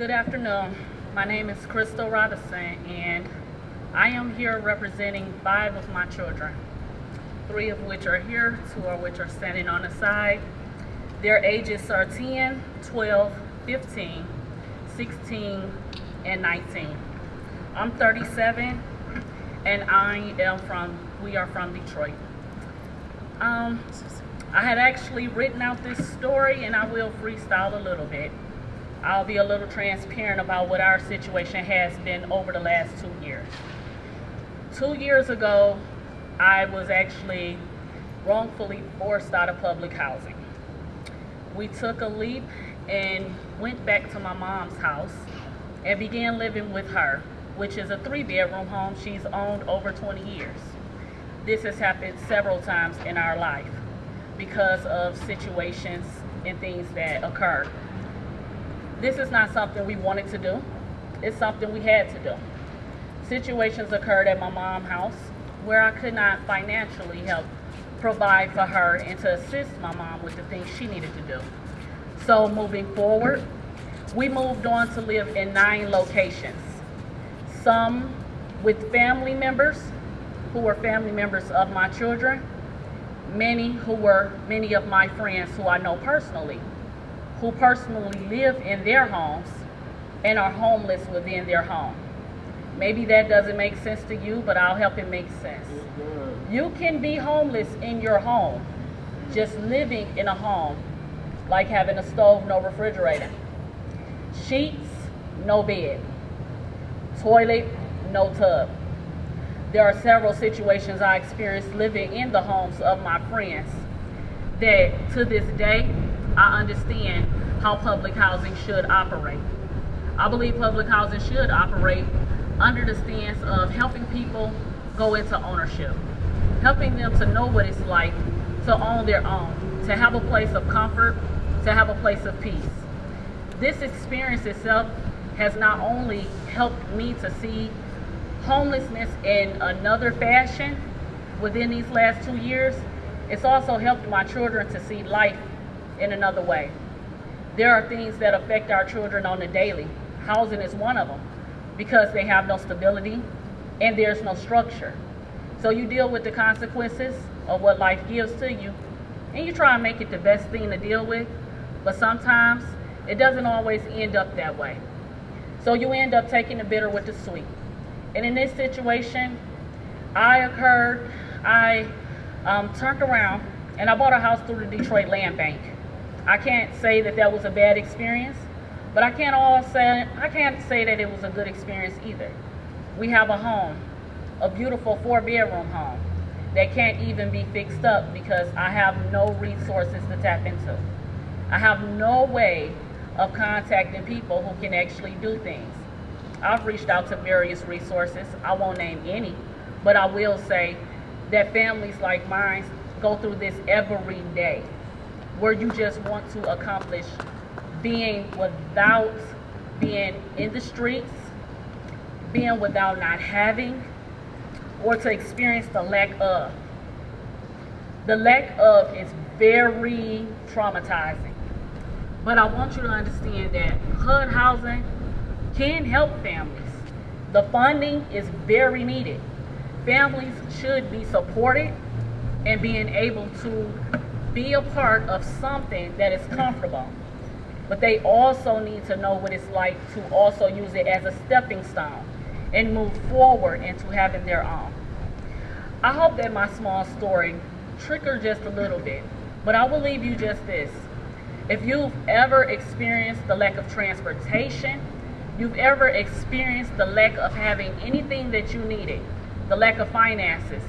Good afternoon. My name is Crystal Robinson, and I am here representing five of my children, three of which are here, two of which are standing on the side. Their ages are 10, 12, 15, 16, and 19. I'm 37, and I am from, we are from Detroit. Um, I had actually written out this story, and I will freestyle a little bit. I'll be a little transparent about what our situation has been over the last two years. Two years ago, I was actually wrongfully forced out of public housing. We took a leap and went back to my mom's house and began living with her, which is a three bedroom home she's owned over 20 years. This has happened several times in our life because of situations and things that occurred this is not something we wanted to do. It's something we had to do. Situations occurred at my mom's house where I could not financially help provide for her and to assist my mom with the things she needed to do. So moving forward, we moved on to live in nine locations. Some with family members who were family members of my children, many who were many of my friends who I know personally who personally live in their homes and are homeless within their home. Maybe that doesn't make sense to you, but I'll help it make sense. You can be homeless in your home, just living in a home, like having a stove, no refrigerator, sheets, no bed, toilet, no tub. There are several situations I experienced living in the homes of my friends that to this day I understand how public housing should operate. I believe public housing should operate under the stance of helping people go into ownership, helping them to know what it's like to own their own, to have a place of comfort, to have a place of peace. This experience itself has not only helped me to see homelessness in another fashion within these last two years, it's also helped my children to see life in another way. There are things that affect our children on the daily. Housing is one of them because they have no stability and there's no structure. So you deal with the consequences of what life gives to you and you try and make it the best thing to deal with, but sometimes it doesn't always end up that way. So you end up taking the bitter with the sweet. And in this situation, I occurred, I um, turned around and I bought a house through the Detroit Land Bank. I can't say that that was a bad experience, but I can't all say I can't say that it was a good experience either. We have a home, a beautiful four bedroom home that can't even be fixed up because I have no resources to tap into. I have no way of contacting people who can actually do things. I've reached out to various resources. I won't name any, but I will say that families like mine go through this every day where you just want to accomplish being without being in the streets, being without not having, or to experience the lack of. The lack of is very traumatizing. But I want you to understand that HUD housing can help families. The funding is very needed. Families should be supported and being able to be a part of something that is comfortable. But they also need to know what it's like to also use it as a stepping stone and move forward into having their own. I hope that my small story triggered just a little bit, but I will leave you just this. If you've ever experienced the lack of transportation, you've ever experienced the lack of having anything that you needed, the lack of finances,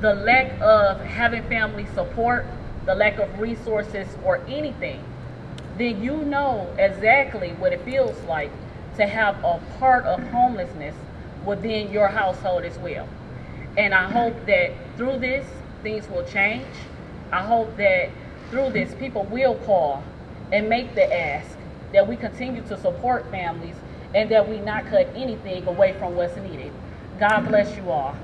the lack of having family support, the lack of resources or anything, then you know exactly what it feels like to have a part of homelessness within your household as well. And I hope that through this, things will change. I hope that through this, people will call and make the ask that we continue to support families and that we not cut anything away from what's needed. God bless you all.